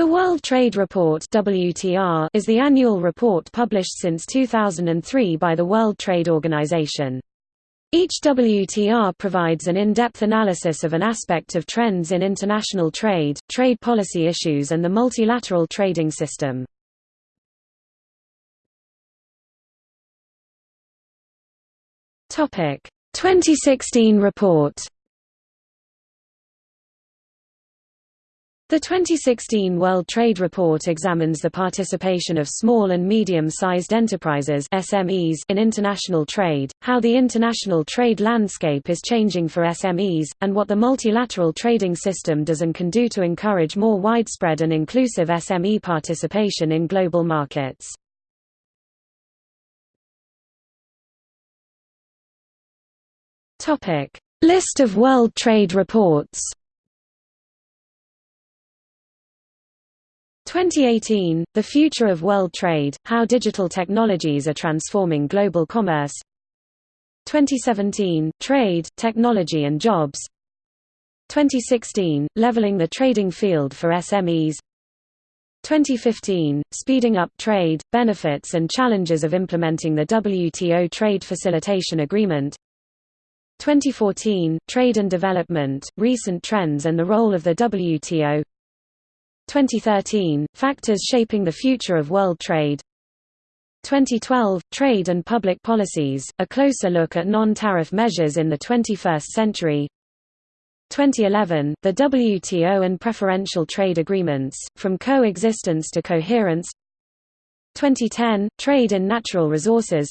The World Trade Report WTR is the annual report published since 2003 by the World Trade Organization. Each WTR provides an in-depth analysis of an aspect of trends in international trade, trade policy issues and the multilateral trading system. Topic: 2016 report The 2016 World Trade Report examines the participation of small and medium-sized enterprises SMEs in international trade, how the international trade landscape is changing for SMEs, and what the multilateral trading system does and can do to encourage more widespread and inclusive SME participation in global markets. List of World Trade Reports 2018, The Future of World Trade, How Digital Technologies Are Transforming Global Commerce. 2017, Trade, Technology and Jobs. 2016, Leveling the Trading Field for SMEs 2015, Speeding Up Trade, Benefits and Challenges of Implementing the WTO Trade Facilitation Agreement. 2014, Trade and Development, Recent Trends and the Role of the WTO 2013, Factors Shaping the Future of World Trade. 2012, Trade and Public Policies, a closer look at non-tariff measures in the 21st century. 2011, the WTO and preferential trade agreements, from coexistence to coherence. 2010, Trade in Natural Resources.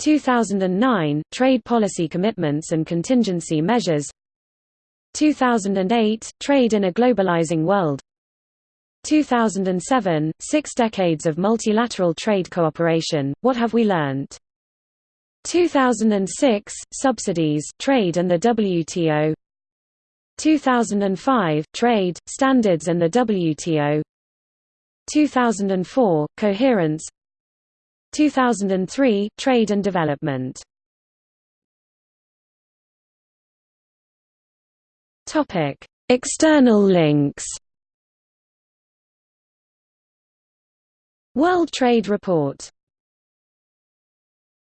2009, Trade Policy Commitments and Contingency Measures. 2008, Trade in a Globalizing World 2007, Six Decades of Multilateral Trade Cooperation, What Have We Learned? 2006, Subsidies, Trade and the WTO 2005, Trade, Standards and the WTO 2004, Coherence. 2003, Trade and Development. External links World Trade Report